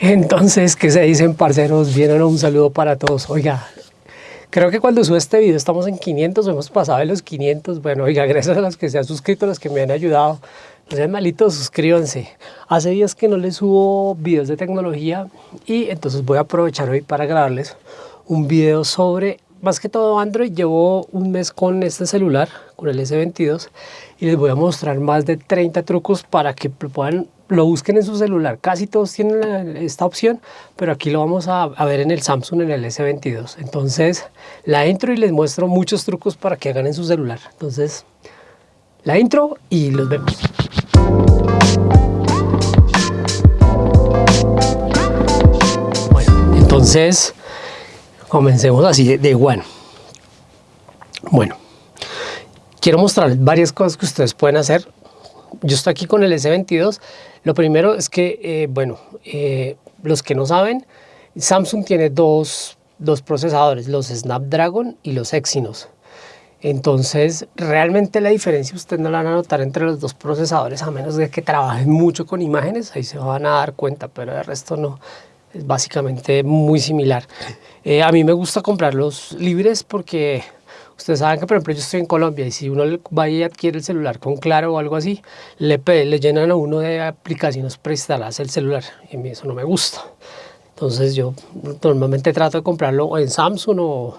Entonces, ¿qué se dicen, parceros? Vienen un saludo para todos. Oiga, creo que cuando subo este video estamos en 500, hemos pasado de los 500. Bueno, oiga, gracias a los que se han suscrito, a los que me han ayudado. No sean malitos, suscríbanse. Hace días que no les subo videos de tecnología y entonces voy a aprovechar hoy para grabarles un video sobre, más que todo Android. Llevo un mes con este celular, con el S22 y les voy a mostrar más de 30 trucos para que puedan lo busquen en su celular. Casi todos tienen esta opción, pero aquí lo vamos a, ver en el Samsung en el S22. Entonces la intro y les muestro muchos trucos para que hagan en su celular. Entonces la intro y los vemos. Bueno, entonces comencemos así de one. Bueno, quiero mostrarles varias cosas que ustedes pueden hacer yo estoy aquí con el S22. Lo primero es que, eh, bueno, eh, los que no saben, Samsung tiene dos, dos, procesadores, los Snapdragon y los Exynos. Entonces, realmente la diferencia usted no la van a notar entre los dos procesadores, a menos de que trabajen mucho con imágenes, ahí se van a dar cuenta, pero el resto no. Es básicamente muy similar. Eh, a mí me gusta comprar los libres porque Ustedes saben que, por ejemplo, yo estoy en Colombia y si uno va y adquiere el celular con Claro o algo así, le, le llenan a uno de aplicaciones preinstaladas el celular y a mí eso no me gusta. Entonces yo normalmente trato de comprarlo en Samsung o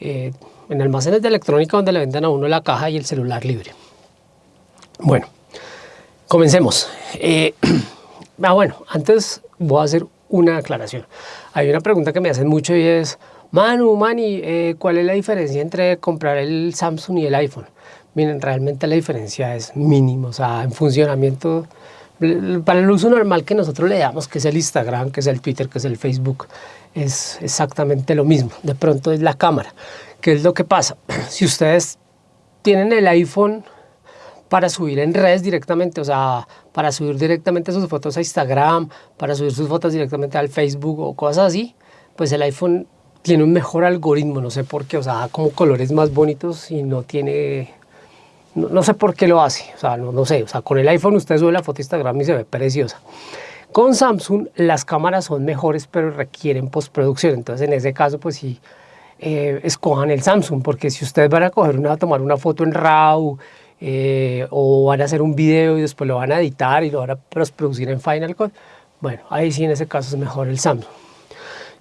eh, en almacenes de electrónica donde le venden a uno la caja y el celular libre. Bueno, comencemos. Eh, ah, bueno, antes voy a hacer una aclaración. Hay una pregunta que me hacen mucho y es, Manu, Mani, eh, ¿cuál es la diferencia entre comprar el Samsung y el iPhone? Miren, realmente la diferencia es mínima, o sea, en funcionamiento, para el uso normal que nosotros le damos, que es el Instagram, que es el Twitter, que es el Facebook, es exactamente lo mismo. De pronto es la cámara. ¿Qué es lo que pasa? Si ustedes tienen el iPhone para subir en redes directamente, o sea, para subir directamente sus fotos a Instagram, para subir sus fotos directamente al Facebook o cosas así, pues el iPhone tiene un mejor algoritmo, no sé por qué, o sea, da como colores más bonitos y no tiene, no, sé por qué lo hace, o sea, no, sé, o sea, con el iPhone usted sube la foto a Instagram y se ve preciosa. Con Samsung las cámaras son mejores pero requieren postproducción, entonces en ese caso pues sí, eh, escojan el Samsung, porque si ustedes van a coger una, a tomar una foto en RAW eh, o van a hacer un video y después lo van a editar y lo van a postproducir en Final Cut, bueno, ahí sí en ese caso es mejor el Samsung.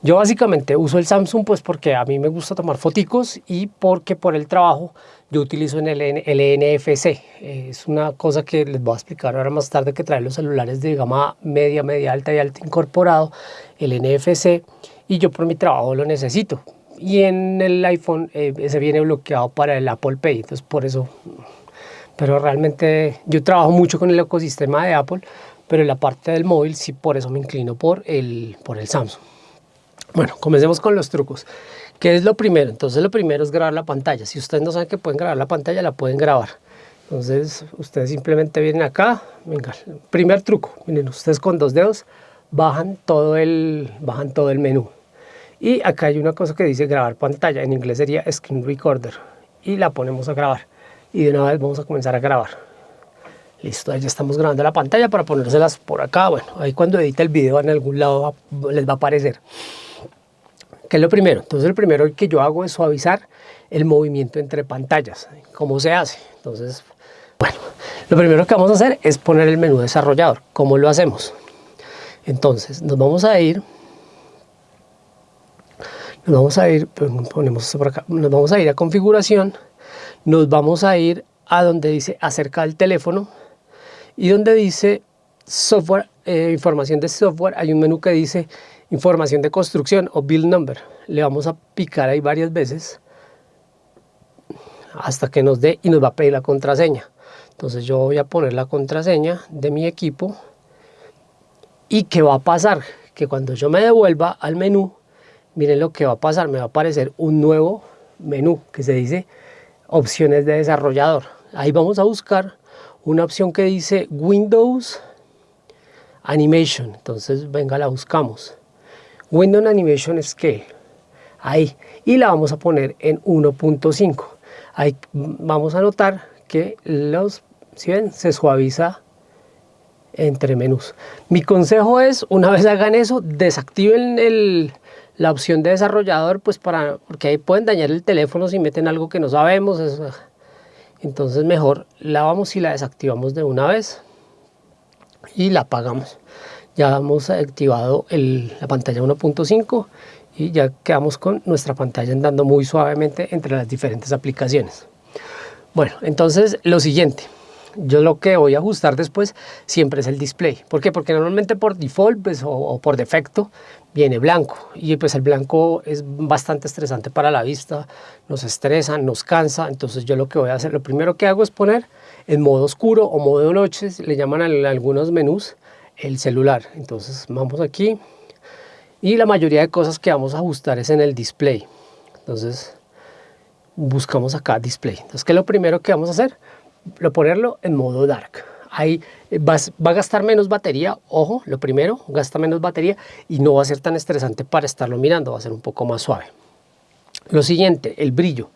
Yo básicamente uso el Samsung pues porque a mí me gusta tomar foticos y porque por el trabajo yo utilizo el, NFC. Es una cosa que les voy a explicar ahora más tarde que trae los celulares de gama media, media alta y alta incorporado, el NFC, y yo por mi trabajo lo necesito. Y en el iPhone eh, ese viene bloqueado para el Apple Pay, entonces por eso... Pero realmente yo trabajo mucho con el ecosistema de Apple, pero en la parte del móvil sí por eso me inclino por el, por el Samsung. Bueno, comencemos con los trucos. ¿Qué es lo primero? Entonces lo primero es grabar la pantalla. Si ustedes no saben que pueden grabar la pantalla, la pueden grabar. Entonces ustedes simplemente vienen acá. Venga, primer truco. Miren, ustedes con dos dedos bajan todo el, bajan todo el menú. Y acá hay una cosa que dice grabar pantalla. En inglés sería Screen Recorder. Y la ponemos a grabar. Y de una vez vamos a comenzar a grabar. Listo, ya estamos grabando la pantalla para ponérselas por acá. Bueno, ahí cuando edite el video en algún lado les va a aparecer. ¿Qué es lo primero? Entonces, lo primero que yo hago es suavizar el movimiento entre pantallas. ¿Cómo se hace? Entonces, bueno, lo primero que vamos a hacer es poner el menú desarrollador. ¿Cómo lo hacemos? Entonces, nos vamos a ir, nos vamos a ir, pues, ponemos por acá, nos vamos a ir a configuración, nos vamos a ir a donde dice acerca del teléfono y donde dice software, eh, información de software, hay un menú que dice información de construcción o build number. Le vamos a picar ahí varias veces hasta que nos dé y nos va a pedir la contraseña. Entonces yo voy a poner la contraseña de mi equipo y ¿qué va a pasar? Que cuando yo me devuelva al menú, miren lo que va a pasar, me va a aparecer un nuevo menú que se dice opciones de desarrollador. Ahí vamos a buscar una opción que dice Windows Animation. Entonces venga, la buscamos. Windows Animation Scale. Ahí. Y la vamos a poner en 1.5. Ahí vamos a notar que los, si ven, se suaviza entre menús. Mi consejo es, una vez hagan eso, desactiven el, la opción de desarrollador, pues para, porque ahí pueden dañar el teléfono si meten algo que no sabemos. entonces mejor la vamos y la desactivamos de una vez y la apagamos. Ya hemos activado la pantalla 1.5 y ya quedamos con nuestra pantalla andando muy suavemente entre las diferentes aplicaciones. Bueno, entonces lo siguiente, yo lo que voy a ajustar después siempre es el display. ¿Por qué? Porque normalmente por default pues, o, por defecto viene blanco y pues el blanco es bastante estresante para la vista, nos estresa, nos cansa, entonces yo lo que voy a hacer, lo primero que hago es poner en modo oscuro o modo noche, le llaman a algunos menús el celular. Entonces vamos aquí y la mayoría de cosas que vamos a ajustar es en el display. Entonces buscamos acá display. Entonces, ¿qué lo primero que vamos a hacer? Lo ponerlo en modo dark. Ahí va, va a gastar menos batería, ojo, lo primero, gasta menos batería y no va a ser tan estresante para estarlo mirando, va a ser un poco más suave. Lo siguiente, el brillo.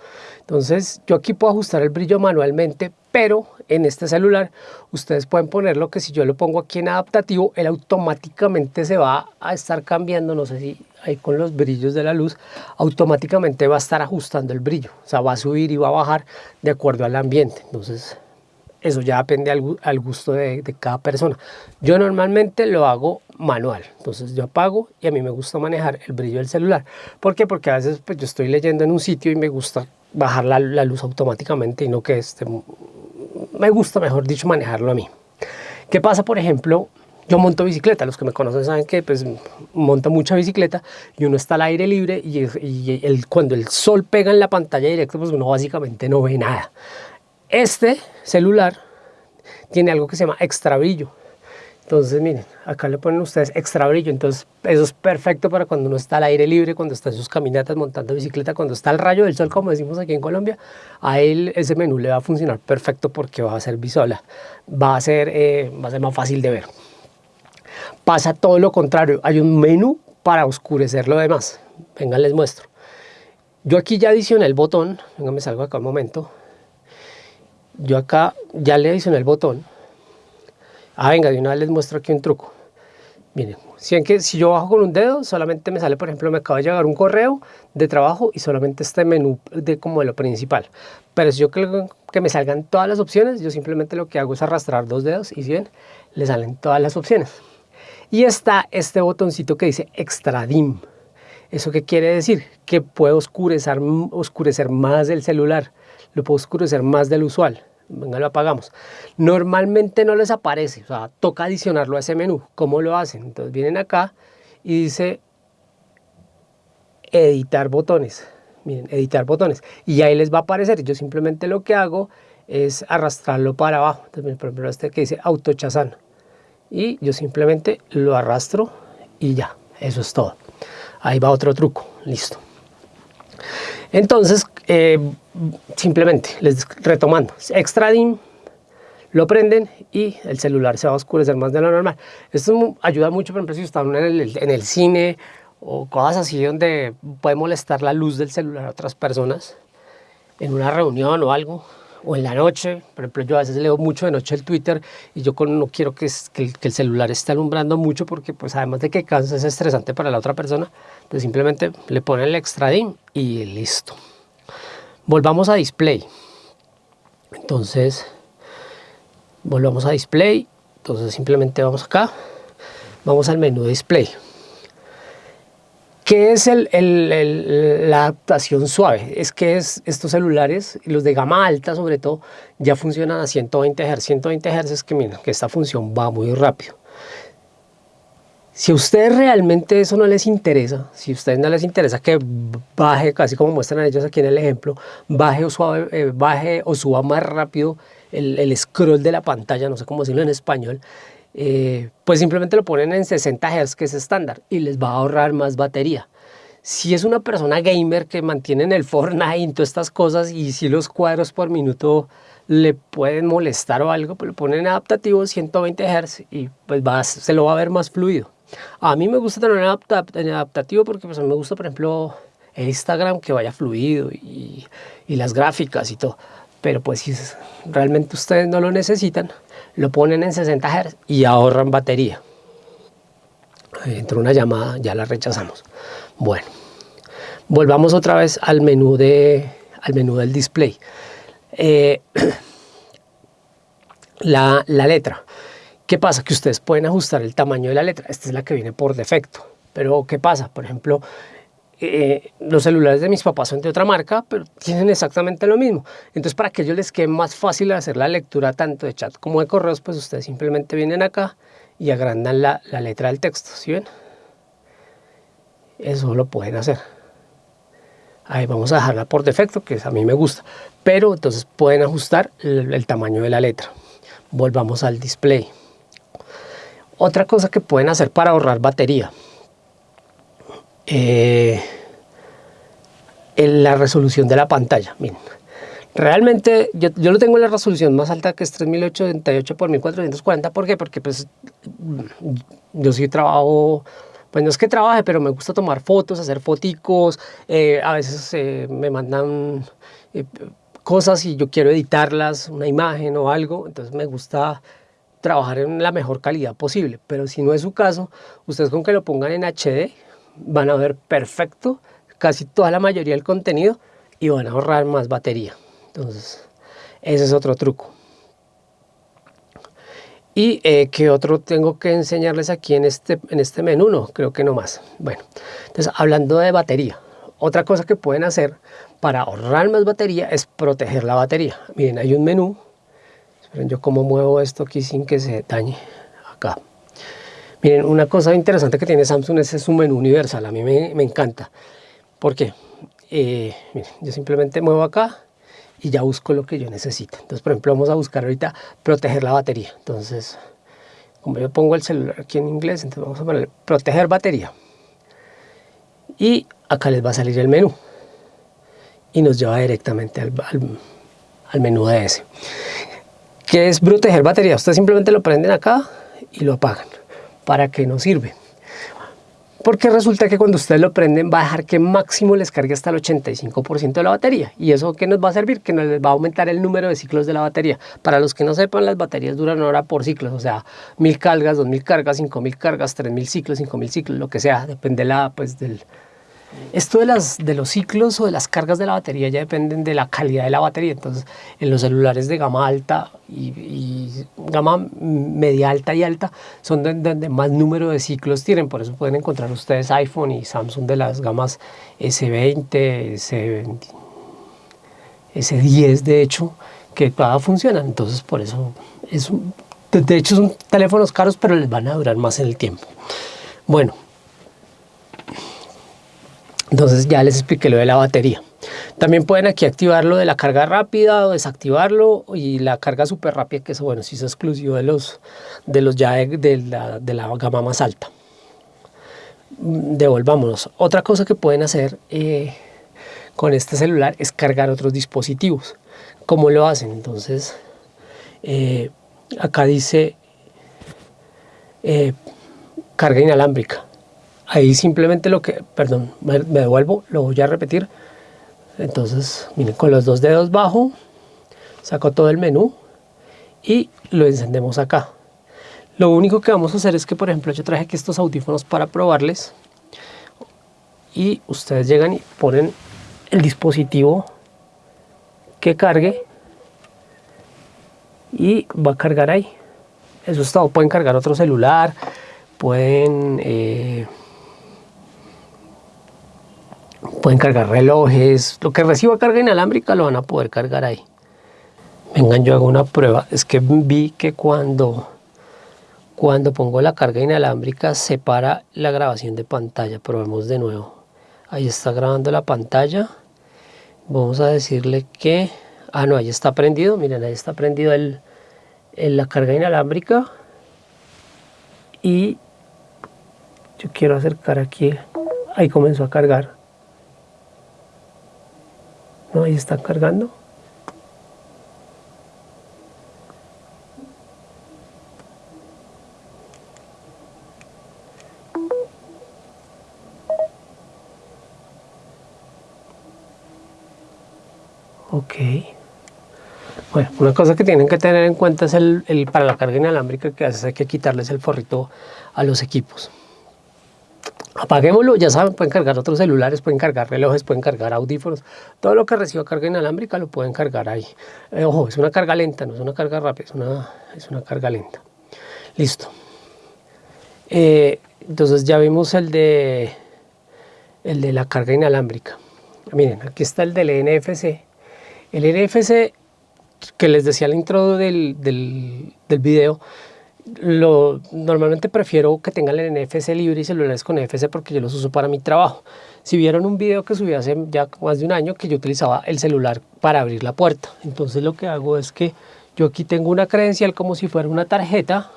Entonces yo aquí puedo ajustar el brillo manualmente, pero en este celular ustedes pueden ponerlo que si yo lo pongo aquí en adaptativo, él automáticamente se va a estar cambiando, no sé si ahí con los brillos de la luz, automáticamente va a estar ajustando el brillo, o sea, va a subir y va a bajar de acuerdo al ambiente. Entonces eso ya depende al, gusto de, cada persona. Yo normalmente lo hago manual, entonces yo apago y a mí me gusta manejar el brillo del celular. ¿Por qué? Porque a veces pues, yo estoy leyendo en un sitio y me gusta bajar la, luz automáticamente y no que este, me gusta, mejor dicho, manejarlo a mí. ¿Qué pasa, por ejemplo? Yo monto bicicleta, los que me conocen saben que pues monto mucha bicicleta y uno está al aire libre y, cuando el sol pega en la pantalla directa pues uno básicamente no ve nada. Este celular tiene algo que se llama extra brillo. Entonces, miren, acá le ponen ustedes extra brillo. Entonces, eso es perfecto para cuando uno está al aire libre, cuando está en sus caminatas montando bicicleta, cuando está al rayo del sol, como decimos aquí en Colombia, a él ese menú le va a funcionar perfecto porque va a ser visual, va a ser, eh, va a ser más fácil de ver. Pasa todo lo contrario, hay un menú para oscurecer lo demás. Venga, les muestro. Yo aquí ya adicioné el botón, venga, me salgo acá un momento. Yo acá ya le adicioné el botón Ah, venga, de una vez les muestro aquí un truco. Miren, si, que, si yo bajo con un dedo, solamente me sale, por ejemplo, me acaba de llegar un correo de trabajo y solamente este menú de como de lo principal. Pero si yo quiero que me salgan todas las opciones, yo simplemente lo que hago es arrastrar dos dedos y si ven, le salen todas las opciones. Y está este botoncito que dice Extra Dim. ¿Eso qué quiere decir? Que puedo oscurecer, oscurecer más el celular, lo puedo oscurecer más del usual venga lo apagamos. Normalmente no les aparece, o sea, toca adicionarlo a ese menú. ¿Cómo lo hacen? Entonces vienen acá y dice editar botones. Miren, editar botones. Y ahí les va a aparecer. Yo simplemente lo que hago es arrastrarlo para abajo. Entonces, por ejemplo, este que dice autochazán. Y yo simplemente lo arrastro y ya. Eso es todo. Ahí va otro truco. Listo. Entonces, eh, simplemente, les retomando, extra DIM, lo prenden y el celular se va a oscurecer más de lo normal. Esto ayuda mucho, por ejemplo, si están en el, cine o cosas así donde puede molestar la luz del celular a otras personas, en una reunión o algo, o en la noche. Por ejemplo, yo a veces leo mucho de noche el Twitter y yo no quiero que, el, celular esté alumbrando mucho porque pues además de que cansa es estresante para la otra persona. Entonces simplemente le ponen el extra DIM y listo. Volvamos a display. Entonces, volvamos a display. Entonces simplemente vamos acá. Vamos al menú display. ¿Qué es la adaptación suave? Es que es, estos celulares, los de gama alta sobre todo, ya funcionan a 120 Hz. 120 Hz es que, miren, que esta función va muy rápido. Si a ustedes realmente eso no les interesa, si a ustedes no les interesa que baje, casi como muestran ellos aquí en el ejemplo, baje o, suave, eh, baje o suba más rápido el, scroll de la pantalla, no sé cómo decirlo en español, eh, pues simplemente lo ponen en 60 Hz, que es estándar, y les va a ahorrar más batería. Si es una persona gamer que mantiene en el Fortnite y todas estas cosas, y si los cuadros por minuto le pueden molestar o algo, pues lo ponen en adaptativo 120 Hz y pues va, se lo va a ver más fluido. A mí me gusta tener en adaptativo porque pues, me gusta, por ejemplo, el Instagram que vaya fluido y, las gráficas y todo. pero pues si realmente ustedes no lo necesitan, lo ponen en 60 Hz y ahorran batería. Entró una llamada, ya la rechazamos. Bueno, volvamos otra vez al menú, de, al menú del display. Eh, la, la letra. ¿Qué pasa? Que ustedes pueden ajustar el tamaño de la letra. Esta es la que viene por defecto. Pero ¿qué pasa? Por ejemplo, eh, los celulares de mis papás son de otra marca, pero tienen exactamente lo mismo. Entonces, para que ellos les quede más fácil hacer la lectura tanto de chat como de correos, pues ustedes simplemente vienen acá y agrandan la, letra del texto, ¿sí ven? Eso lo pueden hacer. Ahí vamos a dejarla por defecto, que a mí me gusta. Pero entonces pueden ajustar el tamaño de la letra. Volvamos al display. Otra cosa que pueden hacer para ahorrar batería eh, la resolución de la pantalla. Miren, realmente yo, lo tengo en la resolución más alta que es 3878 por 1440. ¿Por qué? Porque pues yo sí trabajo, pues no es que trabaje, pero me gusta tomar fotos, hacer foticos, eh, a veces eh, me mandan eh, cosas y yo quiero editarlas, una imagen o algo, entonces me gusta trabajar en la mejor calidad posible, pero si no es su caso, ustedes con que lo pongan en HD, van a ver perfecto casi toda la mayoría del contenido y van a ahorrar más batería. Entonces, ese es otro truco. ¿Y eh, qué otro tengo que enseñarles aquí en este, en este menú? No, creo que no más. Bueno, entonces hablando de batería, otra cosa que pueden hacer para ahorrar más batería es proteger la batería. Miren, hay un menú. Esperen, yo cómo muevo esto aquí sin que se dañe. Acá. Miren, una cosa interesante que tiene Samsung es su menú universal, a mí me, encanta. ¿Por qué? Eh, miren, yo simplemente muevo acá y ya busco lo que yo necesito. Entonces, por ejemplo, vamos a buscar ahorita proteger la batería. Entonces, como yo pongo el celular aquí en inglés, entonces vamos a poner proteger batería. Y acá les va a salir el menú. Y nos lleva directamente al, al, al menú de ese. ¿Qué es proteger batería? Ustedes simplemente lo prenden acá y lo apagan. ¿para qué nos sirve? Porque resulta que cuando ustedes lo prenden va a dejar que máximo les cargue hasta el 85% de la batería. ¿Y eso qué nos va a servir? Que nos va a aumentar el número de ciclos de la batería. Para los que no sepan, las baterías duran hora por ciclos. O sea, mil cargas, dos mil cargas, cinco mil cargas, tres mil ciclos, cinco mil ciclos, lo que sea. Depende la, pues, del, esto de, las, de los ciclos o de las cargas de la batería ya dependen de la calidad de la batería. Entonces, en los celulares de gama alta y, gama media alta y alta son donde, más número de ciclos tienen. Por eso pueden encontrar ustedes iPhone y Samsung de las gamas S20, S20 S10 de hecho, que todas funcionan. Entonces, por eso, es, de hecho son teléfonos caros, pero les van a durar más en el tiempo. Bueno, entonces ya les expliqué lo de la batería. También pueden aquí activar lo de la carga rápida o desactivarlo y la carga súper rápida, que eso bueno, sí es exclusivo de los, de los ya de, la, de la gama más alta. Devolvámonos. Otra cosa que pueden hacer eh, con este celular es cargar otros dispositivos. ¿Cómo lo hacen? Entonces, eh, acá dice eh, carga inalámbrica ahí simplemente lo que, perdón, me, me, devuelvo, lo voy a repetir. Entonces, miren, con los dos dedos bajo, saco todo el menú y lo encendemos acá. Lo único que vamos a hacer es que, por ejemplo, yo traje aquí estos audífonos para probarles y ustedes llegan y ponen el dispositivo que cargue y va a cargar ahí. Eso es todo. Pueden cargar otro celular, pueden... Eh, pueden cargar relojes, lo que reciba carga inalámbrica lo van a poder cargar ahí. Vengan, yo hago una prueba, es que vi que cuando, cuando pongo la carga inalámbrica separa la grabación de pantalla, probemos de nuevo. Ahí está grabando la pantalla, vamos a decirle que, ah no, ahí está prendido, miren ahí está prendido el, la carga inalámbrica. Y yo quiero acercar aquí, ahí comenzó a cargar no, ahí está cargando. Ok. Bueno, una cosa que tienen que tener en cuenta es el, para la carga inalámbrica que hace hay que quitarles el forrito a los equipos. Apaguémoslo, ya saben, pueden cargar otros celulares, pueden cargar relojes, pueden cargar audífonos, todo lo que reciba carga inalámbrica lo pueden cargar ahí. Eh, ojo, es una carga lenta, no es una carga rápida, es una, es una carga lenta. Listo. Eh, entonces ya vimos el de, el de la carga inalámbrica. Miren, aquí está el del NFC. El NFC que les decía al intro del, del, del video, normalmente prefiero que tengan el NFC libre y celulares con NFC porque yo los uso para mi trabajo. Si vieron un video que subí hace ya más de un año que yo utilizaba el celular para abrir la puerta. Entonces lo que hago es que yo aquí tengo una credencial como si fuera una tarjeta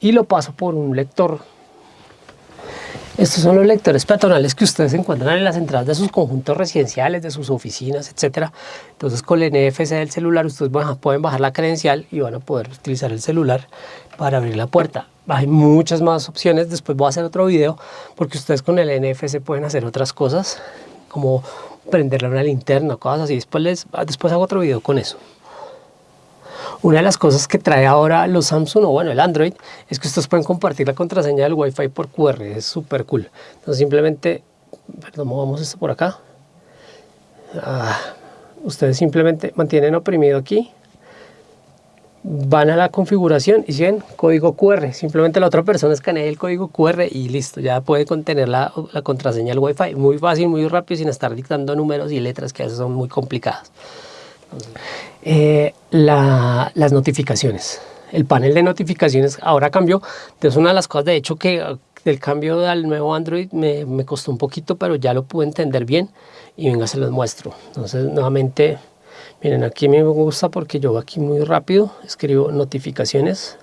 y lo paso por un lector estos son los lectores peatonales que ustedes encuentran en las entradas de sus conjuntos residenciales, de sus oficinas, etc. Entonces con el NFC del celular ustedes pueden bajar la credencial y van a poder utilizar el celular para abrir la puerta. Hay muchas más opciones, después voy a hacer otro video porque ustedes con el NFC pueden hacer otras cosas como prenderle una linterna, cosas así. Después, les, después hago otro video con eso. Una de las cosas que trae ahora los Samsung o bueno el Android es que ustedes pueden compartir la contraseña del Wi-Fi por QR, es súper cool. Entonces simplemente, perdón, movamos esto por acá. Ah, ustedes simplemente mantienen oprimido aquí, van a la configuración y si ven código QR, simplemente la otra persona escanea el código QR y listo, ya puede contener la, la contraseña del Wi-Fi muy fácil, muy rápido sin estar dictando números y letras que a veces son muy complicadas. Eh, las notificaciones. El panel de notificaciones ahora cambió. Es una de las cosas, de hecho, que del cambio al nuevo Android me, me, costó un poquito, pero ya lo pude entender bien y venga, se los muestro. Entonces, nuevamente, miren, aquí me gusta porque yo aquí muy rápido escribo notificaciones.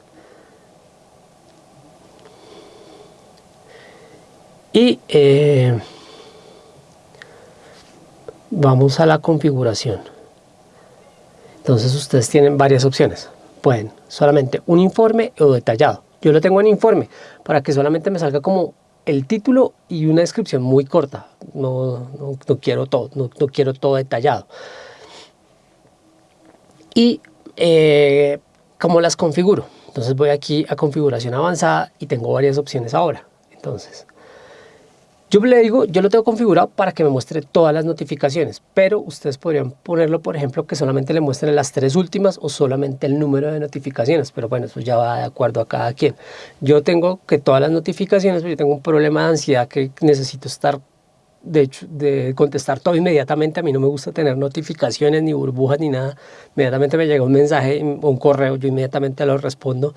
Y eh, vamos a la configuración. Entonces ustedes tienen varias opciones. Pueden solamente un informe o detallado. Yo lo tengo en informe para que solamente me salga como el título y una descripción muy corta. No, no, quiero todo, no, quiero todo detallado. Y eh, cómo las configuro. Entonces voy aquí a configuración avanzada y tengo varias opciones ahora. Entonces, yo le digo, yo lo tengo configurado para que me muestre todas las notificaciones, pero ustedes podrían ponerlo, por ejemplo, que solamente le muestren las tres últimas o solamente el número de notificaciones, pero bueno, eso ya va de acuerdo a cada quien. Yo tengo que todas las notificaciones, pero yo tengo un problema de ansiedad que necesito estar, de hecho, de contestar todo inmediatamente. A mí no me gusta tener notificaciones, ni burbujas, ni nada. Inmediatamente me llega un mensaje o un correo, yo inmediatamente lo respondo.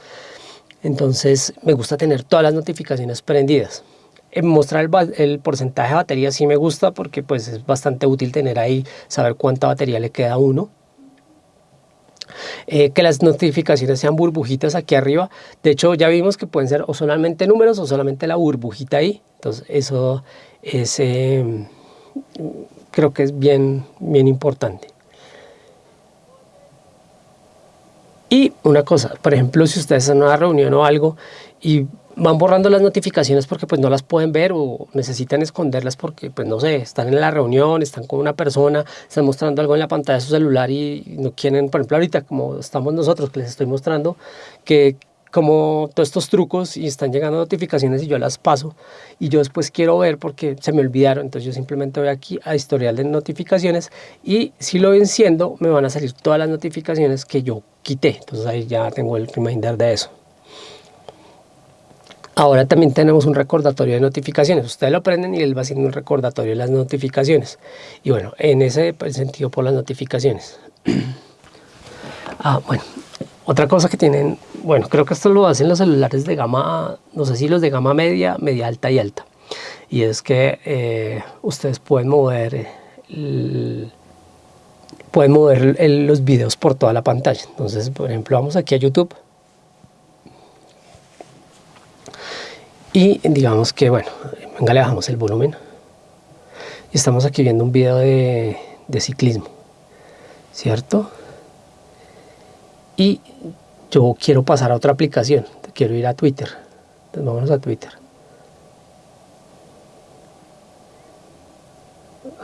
Entonces, me gusta tener todas las notificaciones prendidas mostrar el, porcentaje de batería sí me gusta porque pues es bastante útil tener ahí, saber cuánta batería le queda a uno. Eh, que las notificaciones sean burbujitas aquí arriba. De hecho, ya vimos que pueden ser o solamente números o solamente la burbujita ahí. Entonces, eso es, em, creo que es bien, bien importante. Y una cosa, por ejemplo, si ustedes están en una reunión o algo y van borrando las notificaciones porque pues no las pueden ver o necesitan esconderlas porque pues no sé, están en la reunión, están con una persona, están mostrando algo en la pantalla de su celular y no quieren, por ejemplo ahorita como estamos nosotros que les estoy mostrando que como todos estos trucos y están llegando notificaciones y yo las paso y yo después quiero ver porque se me olvidaron, entonces yo simplemente voy aquí a historial de notificaciones y si lo enciendo me van a salir todas las notificaciones que yo quité, entonces ahí ya tengo el reminder de eso. Ahora también tenemos un recordatorio de notificaciones. Ustedes lo prenden y él va haciendo un recordatorio de las notificaciones. Y bueno, en ese sentido por las notificaciones. ah, bueno, otra cosa que tienen, bueno, creo que esto lo hacen los celulares de gama, no sé si los de gama media, media alta y alta. Y es que eh, ustedes pueden mover, pueden mover los videos por toda la pantalla. Entonces, por ejemplo, vamos aquí a YouTube Y digamos que, bueno, venga, le bajamos el volumen. Y estamos aquí viendo un video de, ciclismo, ¿cierto? Y yo quiero pasar a otra aplicación, quiero ir a Twitter. Entonces vámonos a Twitter.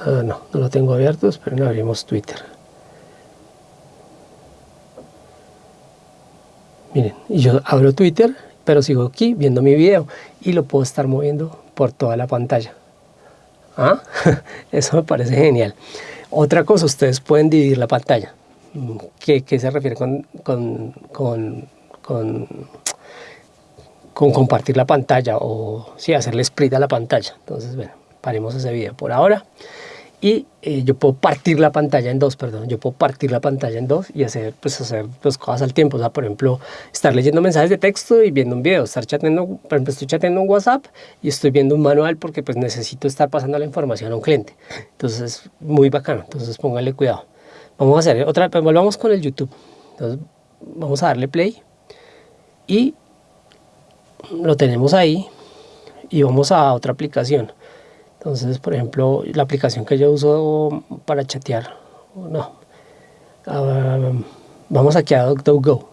Ah, no, no lo tengo abierto, no abrimos Twitter. Miren, y yo abro Twitter, pero sigo aquí viendo mi video y lo puedo estar moviendo por toda la pantalla. ¿Ah? Eso me parece genial. Otra cosa, ustedes pueden dividir la pantalla. ¿Qué, se refiere con, con, con, con, compartir la pantalla o sí, hacerle split a la pantalla? Entonces, bueno, paremos ese video por ahora y eh, yo puedo partir la pantalla en dos, perdón, yo puedo partir la pantalla en dos y hacer, pues, hacer dos cosas al tiempo, o sea, por ejemplo, estar leyendo mensajes de texto y viendo un video, estar chateando, por ejemplo, estoy chateando un WhatsApp y estoy viendo un manual porque pues necesito estar pasando la información a un cliente, entonces muy bacano, entonces póngale cuidado. Vamos a hacer otra, pues volvamos con el YouTube, entonces vamos a darle play y lo tenemos ahí y vamos a otra aplicación entonces, por ejemplo, la aplicación que yo uso para chatear, no, ah, vamos aquí a DuckDuckGo.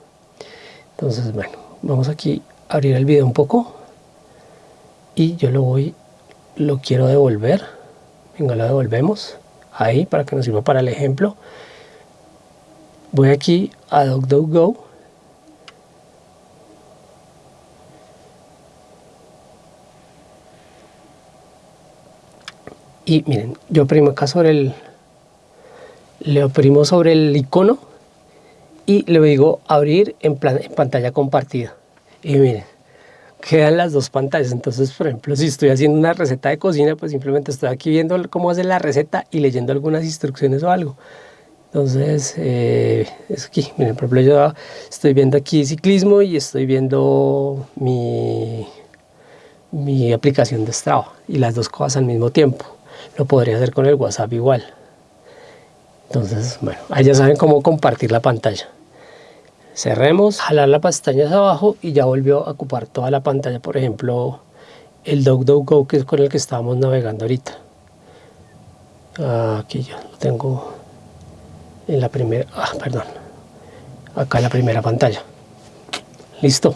Entonces, bueno, vamos aquí a abrir el video un poco y yo lo voy, lo quiero devolver. Venga, lo devolvemos ahí para que nos sirva para el ejemplo. Voy aquí a DuckDuckGo y miren, yo oprimo acá sobre el, le oprimo sobre el icono y le digo abrir en, pantalla compartida. Y miren, quedan las dos pantallas. Entonces, por ejemplo, si estoy haciendo una receta de cocina, pues simplemente estoy aquí viendo cómo hacer la receta y leyendo algunas instrucciones o algo. Entonces, eh, es aquí, miren, por ejemplo, yo estoy viendo aquí ciclismo y estoy viendo mi, mi aplicación de Strava y las dos cosas al mismo tiempo lo podría hacer con el WhatsApp igual. Entonces, bueno, ahí ya saben cómo compartir la pantalla. Cerremos, jalar la pestaña hacia abajo y ya volvió a ocupar toda la pantalla. Por ejemplo, el DuckDuckGo que es con el que estábamos navegando ahorita. Aquí ya lo tengo en la primera, ah, perdón, acá en la primera pantalla. Listo.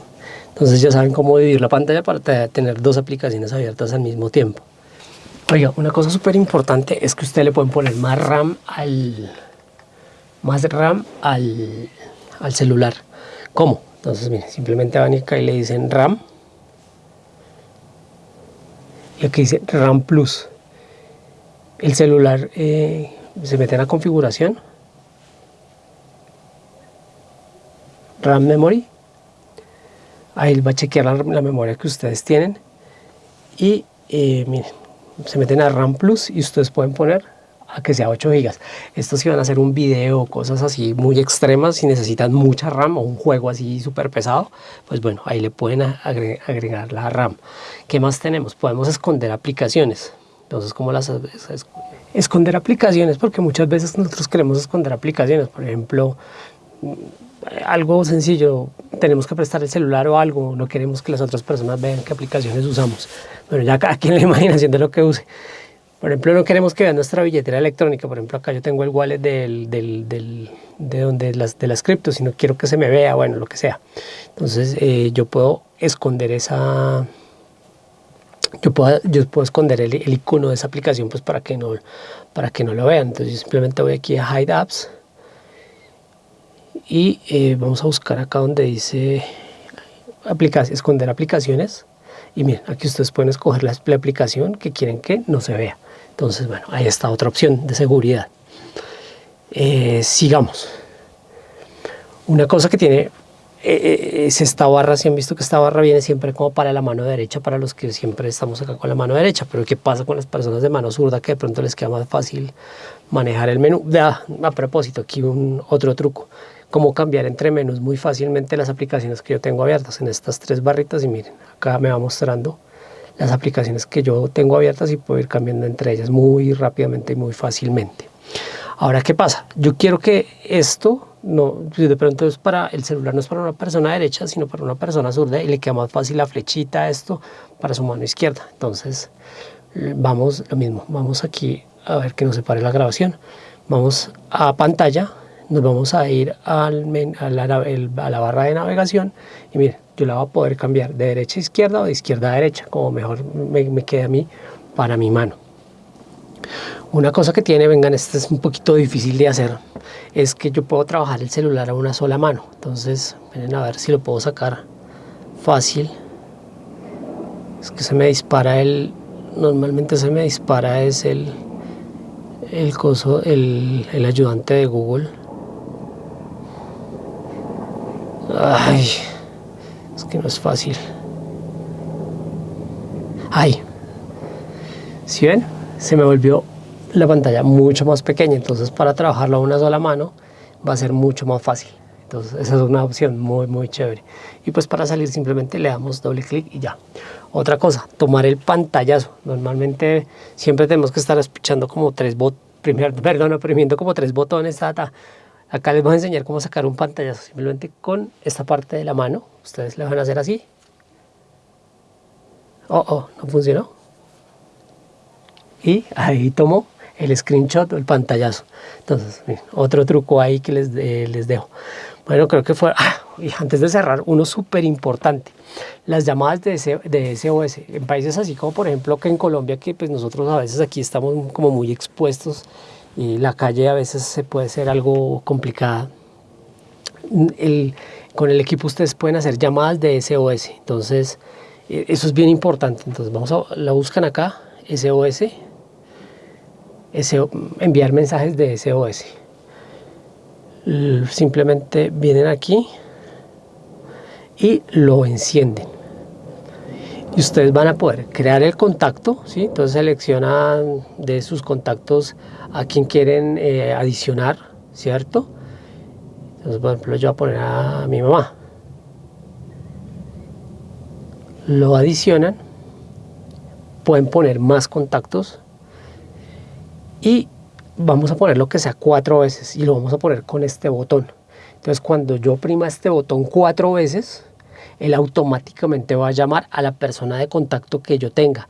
Entonces ya saben cómo dividir la pantalla para tener dos aplicaciones abiertas al mismo tiempo. Oiga, una cosa súper importante es que usted le pueden poner más RAM al más RAM al, celular. ¿Cómo? Entonces, mire, simplemente van acá y le dicen RAM. Y aquí dice RAM Plus. El celular eh, se mete en la configuración. RAM Memory. Ahí va a chequear la, memoria que ustedes tienen. Y eh, miren, se meten a RAM Plus y ustedes pueden poner a que sea 8 GB. Estos si van a hacer un video cosas así muy extremas, si necesitan mucha RAM o un juego así súper pesado, pues bueno, ahí le pueden agregar la RAM. ¿Qué más tenemos? Podemos esconder aplicaciones. Entonces, ¿cómo las esconder aplicaciones? Porque muchas veces nosotros queremos esconder aplicaciones. Por ejemplo, algo sencillo, tenemos que prestar el celular o algo, no queremos que las otras personas vean qué aplicaciones usamos. Bueno, ya cada quien la imaginación de lo que use. Por ejemplo, no queremos que vean nuestra billetera electrónica. Por ejemplo, acá yo tengo el wallet del, del, del, de, donde las, de las criptos y no quiero que se me vea, bueno, lo que sea. Entonces, eh, yo puedo esconder esa... Yo puedo, yo puedo esconder el, el, icono de esa aplicación pues para que no, para que no lo vean. Entonces, simplemente voy aquí a Hide Apps y eh, vamos a buscar acá donde dice esconder aplicaciones. Y miren aquí ustedes pueden escoger la, aplicación que quieren que no se vea. Entonces bueno ahí está otra opción de seguridad. Eh, sigamos. Una cosa que tiene eh, es esta barra, si han visto que esta barra viene siempre como para la mano derecha, para los que siempre estamos acá con la mano derecha, pero ¿qué pasa con las personas de mano zurda que de pronto les queda más fácil manejar el menú? Ah, a propósito, aquí un otro truco cómo cambiar entre menús muy fácilmente las aplicaciones que yo tengo abiertas en estas tres barritas y miren, acá me va mostrando las aplicaciones que yo tengo abiertas y puedo ir cambiando entre ellas muy rápidamente y muy fácilmente. Ahora, ¿qué pasa? Yo quiero que esto, no, de pronto es para el celular, no es para una persona derecha, sino para una persona zurda y le queda más fácil la flechita esto para su mano izquierda. Entonces, vamos, lo mismo, vamos aquí a ver que nos separe la grabación. Vamos a pantalla, nos vamos a ir a, la, barra de navegación y miren, yo la voy a poder cambiar de derecha a izquierda o de izquierda a derecha, como mejor me, me quede a mí para mi mano. Una cosa que tiene, vengan, este es un poquito difícil de hacer, es que yo puedo trabajar el celular a una sola mano. Entonces, miren a ver si lo puedo sacar fácil. Es que se me dispara el, normalmente se me dispara es el, el coso, el, el ayudante de Google. Ay, es que no es fácil. Ay, si ven? Se me volvió la pantalla mucho más pequeña, entonces para trabajarlo a una sola mano va a ser mucho más fácil. Entonces esa es una opción muy muy chévere. Y pues para salir simplemente le damos doble clic y ya. Otra cosa, tomar el pantallazo. Normalmente siempre tenemos que estar escuchando como tres botones, perdón, oprimiendo como tres botones. Acá les voy a enseñar cómo sacar un pantallazo. Simplemente con esta parte de la mano. Ustedes le van a hacer así. Oh, oh, no funcionó. Y ahí tomo el screenshot o el pantallazo. Entonces, otro truco ahí que les, les dejo. Bueno, creo que fue, ah, y antes de cerrar, uno súper importante, las llamadas de, SOS. En países así como por ejemplo que en Colombia, que pues nosotros a veces aquí estamos como muy expuestos y la calle a veces se puede ser algo complicada. El, con el equipo ustedes pueden hacer llamadas de SOS, entonces e, eso es bien importante. Entonces vamos a, la buscan acá, SOS, enviar mensajes de SOS simplemente vienen aquí y lo encienden y ustedes van a poder crear el contacto ¿sí? entonces seleccionan de sus contactos a quien quieren eh, adicionar cierto entonces por ejemplo yo voy a poner a mi mamá lo adicionan pueden poner más contactos y vamos a poner lo que sea cuatro veces y lo vamos a poner con este botón. Entonces cuando yo oprima este botón cuatro veces, él automáticamente va a llamar a la persona de contacto que yo tenga.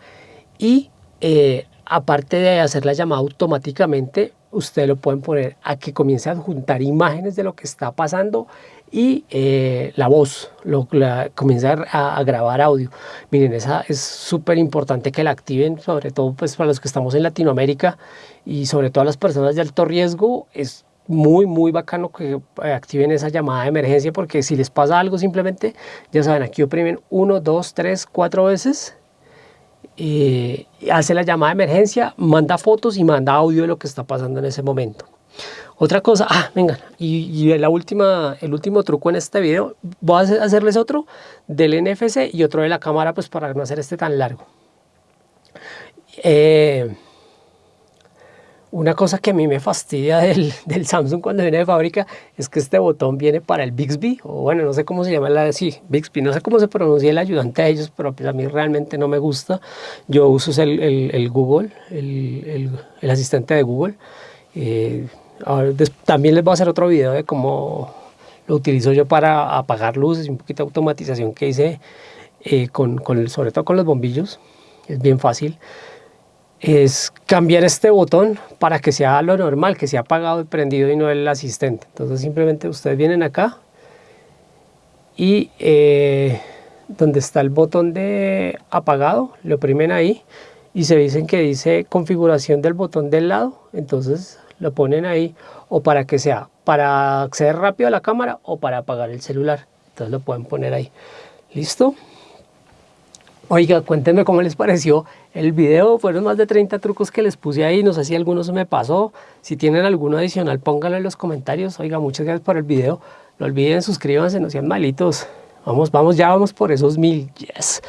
Y eh, aparte de hacer la llamada automáticamente, ustedes lo pueden poner a que comience a adjuntar imágenes de lo que está pasando y eh, la voz, lo, comienza a, grabar audio. Miren, esa es súper importante que la activen, sobre todo pues para los que estamos en Latinoamérica y sobre todo las personas de alto riesgo, es muy muy bacano que eh, activen esa llamada de emergencia porque si les pasa algo simplemente, ya saben, aquí oprimen 1, 2, 3, 4 veces y hace la llamada de emergencia, manda fotos y manda audio de lo que está pasando en ese momento. Otra cosa, ah, vengan, y, la última, el último truco en este video, voy a hacerles otro del NFC y otro de la cámara, pues para no hacer este tan largo. Eh, una cosa que a mí me fastidia del, Samsung cuando viene de fábrica es que este botón viene para el Bixby, o bueno, no sé cómo se llama la sí, Bixby, no sé cómo se pronuncia el ayudante de ellos, pero pues a mí realmente no me gusta. Yo uso el, Google, el, asistente de Google. Eh, también les voy a hacer otro video de cómo lo utilizo yo para apagar luces un poquito de automatización que hice eh, con sobre todo con los bombillos. Es bien fácil. Es cambiar este botón para que sea lo normal, que sea apagado y prendido y no el asistente. Entonces simplemente ustedes vienen acá y eh, donde está el botón de apagado, lo oprimen ahí y se dicen que dice configuración del botón del lado. Entonces lo ponen ahí o para que sea para acceder rápido a la cámara o para apagar el celular. Entonces lo pueden poner ahí. ¿Listo? Oiga, cuéntenme cómo les pareció el video. Fueron más de 30 trucos que les puse ahí. No sé si alguno se me pasó. Si tienen alguno adicional, pónganlo en los comentarios. Oiga, muchas gracias por el video. No olviden, suscríbanse, no sean malitos. Vamos, vamos, ya vamos por esos mil. Yes.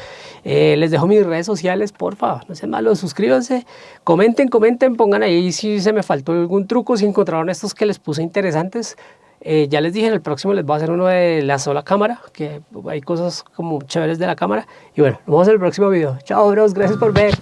Eh, les dejo mis redes sociales, porfa, no sean malos, suscríbanse, comenten, comenten, pongan ahí si se me faltó algún truco, si encontraron estos que les puse interesantes. Eh, ya les dije, en el próximo les voy a hacer uno de la sola cámara, que hay cosas como chéveres de la cámara. Y bueno, nos vemos en el próximo video. Chao, bros, gracias por ver.